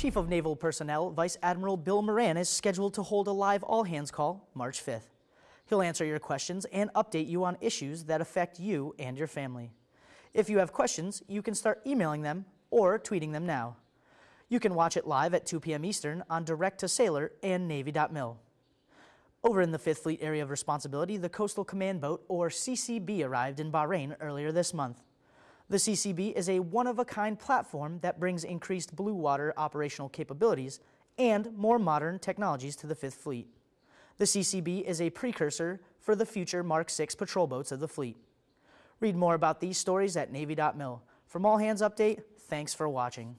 Chief of Naval Personnel Vice Admiral Bill Moran is scheduled to hold a live all-hands call March 5th. He'll answer your questions and update you on issues that affect you and your family. If you have questions, you can start emailing them or tweeting them now. You can watch it live at 2 p.m. Eastern on Direct to Sailor and Navy.mil. Over in the 5th Fleet Area of Responsibility, the Coastal Command Boat, or CCB, arrived in Bahrain earlier this month. The CCB is a one-of-a-kind platform that brings increased blue water operational capabilities and more modern technologies to the 5th Fleet. The CCB is a precursor for the future Mark VI patrol boats of the fleet. Read more about these stories at Navy.mil. From All Hands Update, thanks for watching.